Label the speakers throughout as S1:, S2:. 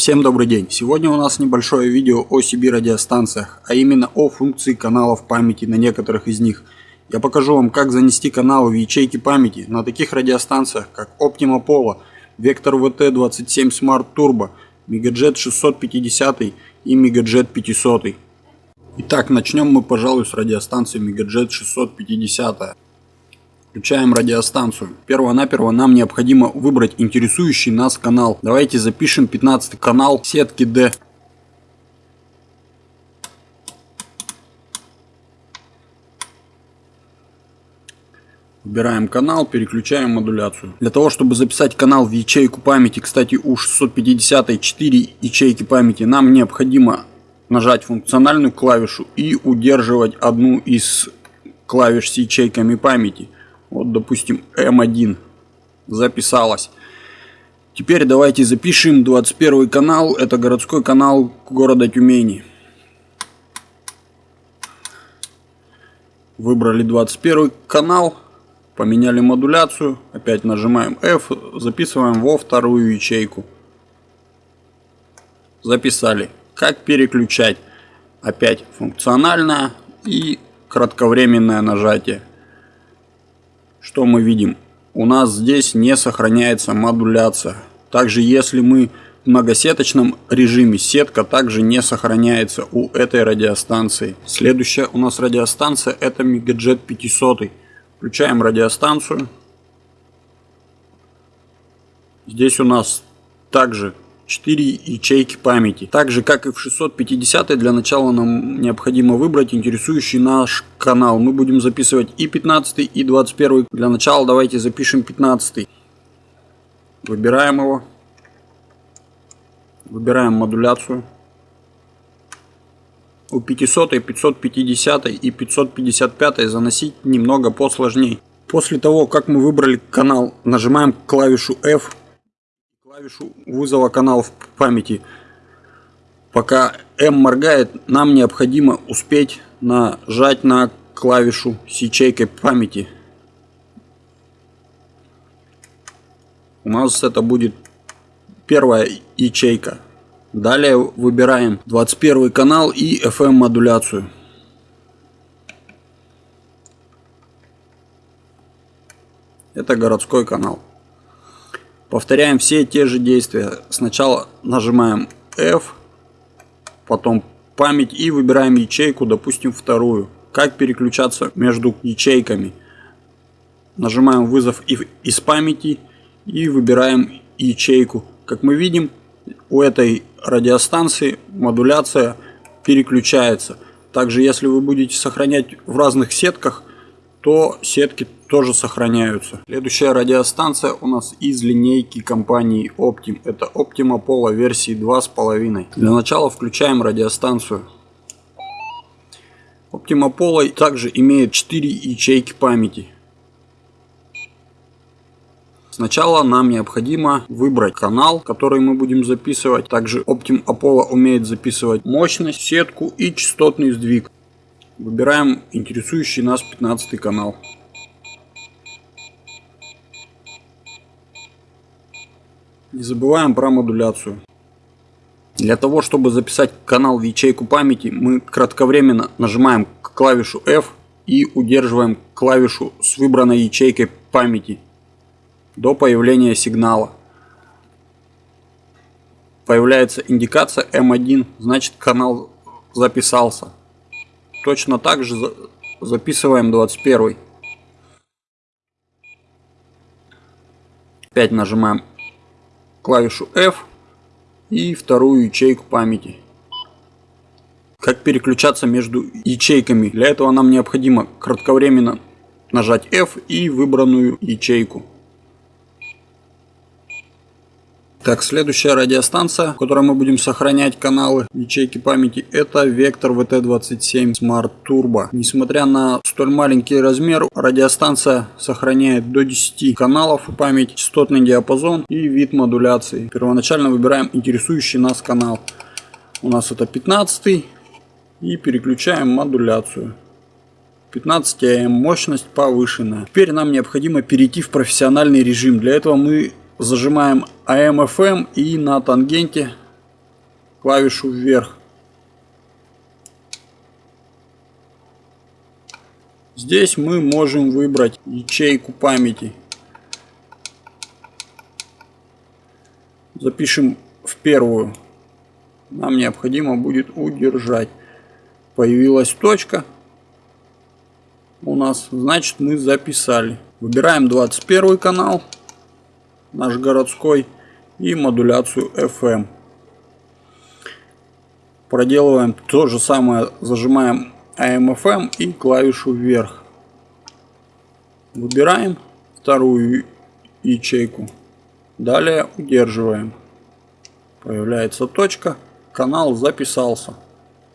S1: Всем добрый день! Сегодня у нас небольшое видео о CB радиостанциях, а именно о функции каналов памяти на некоторых из них. Я покажу вам, как занести каналы в ячейки памяти на таких радиостанциях, как Optima Polo, Vector VT27 Smart Turbo, Megajet 650 и Megajet 500. Итак, начнем мы, пожалуй, с радиостанции Megajet 650. Включаем радиостанцию. Перво-наперво нам необходимо выбрать интересующий нас канал. Давайте запишем 15 канал сетки D. Выбираем канал, переключаем модуляцию. Для того, чтобы записать канал в ячейку памяти, кстати, у 650 4 ячейки памяти, нам необходимо нажать функциональную клавишу и удерживать одну из клавиш с ячейками памяти. Вот, допустим, М1 записалась. Теперь давайте запишем 21 канал. Это городской канал города Тюмени. Выбрали 21 канал. Поменяли модуляцию. Опять нажимаем F. Записываем во вторую ячейку. Записали. Как переключать? Опять функциональное и кратковременное нажатие. Что мы видим? У нас здесь не сохраняется модуляция. Также если мы в многосеточном режиме, сетка также не сохраняется у этой радиостанции. Следующая у нас радиостанция это Megajet 500. Включаем радиостанцию. Здесь у нас также 4 ячейки памяти. Так же, как и в 650 для начала нам необходимо выбрать интересующий наш канал. Мы будем записывать и 15 и 21 Для начала давайте запишем 15 Выбираем его. Выбираем модуляцию. У 500, 550 и 555 заносить немного посложней. После того, как мы выбрали канал, нажимаем клавишу F клавишу вызова каналов памяти. Пока M моргает, нам необходимо успеть нажать на клавишу с ячейкой памяти. У нас это будет первая ячейка. Далее выбираем 21 канал и FM модуляцию. Это городской канал. Повторяем все те же действия. Сначала нажимаем F, потом память и выбираем ячейку, допустим, вторую. Как переключаться между ячейками. Нажимаем вызов из памяти и выбираем ячейку. Как мы видим, у этой радиостанции модуляция переключается. Также, если вы будете сохранять в разных сетках, то сетки тоже сохраняются. Следующая радиостанция у нас из линейки компании Optim. Это Optima Polo версии 2.5. Для начала включаем радиостанцию. Optima Polo также имеет 4 ячейки памяти. Сначала нам необходимо выбрать канал, который мы будем записывать. Также Optim Apollo умеет записывать мощность, сетку и частотный сдвиг. Выбираем интересующий нас 15 канал. Не забываем про модуляцию. Для того, чтобы записать канал в ячейку памяти, мы кратковременно нажимаем клавишу F и удерживаем клавишу с выбранной ячейкой памяти до появления сигнала. Появляется индикация M1, значит канал записался. Точно так же записываем 21. Опять нажимаем клавишу F и вторую ячейку памяти. Как переключаться между ячейками? Для этого нам необходимо кратковременно нажать F и выбранную ячейку. Так, следующая радиостанция, в которой мы будем сохранять каналы ячейки памяти, это Vector VT27 Smart Turbo. Несмотря на столь маленький размер, радиостанция сохраняет до 10 каналов память, частотный диапазон и вид модуляции. Первоначально выбираем интересующий нас канал. У нас это 15 и переключаем модуляцию. 15 АМ, мощность повышенная. Теперь нам необходимо перейти в профессиональный режим. Для этого мы зажимаем AM-FM и на тангенте клавишу вверх. Здесь мы можем выбрать ячейку памяти. Запишем в первую. Нам необходимо будет удержать. Появилась точка. У нас, значит, мы записали. Выбираем 21 канал, наш городской, и модуляцию FM. Проделываем то же самое, зажимаем AM-FM и клавишу вверх. Выбираем вторую ячейку. Далее удерживаем. Появляется точка. Канал записался.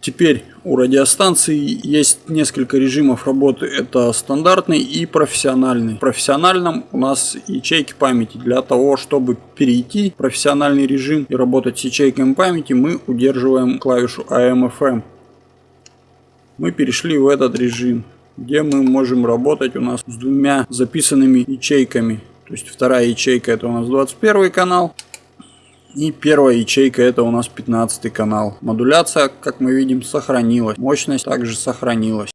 S1: Теперь у радиостанции есть несколько режимов работы. Это стандартный и профессиональный. В профессиональном у нас ячейки памяти. Для того, чтобы перейти в профессиональный режим и работать с ячейками памяти, мы удерживаем клавишу AM-FM. Мы перешли в этот режим, где мы можем работать у нас с двумя записанными ячейками. То есть вторая ячейка это у нас 21 канал. И первая ячейка это у нас 15 канал. Модуляция, как мы видим, сохранилась. Мощность также сохранилась.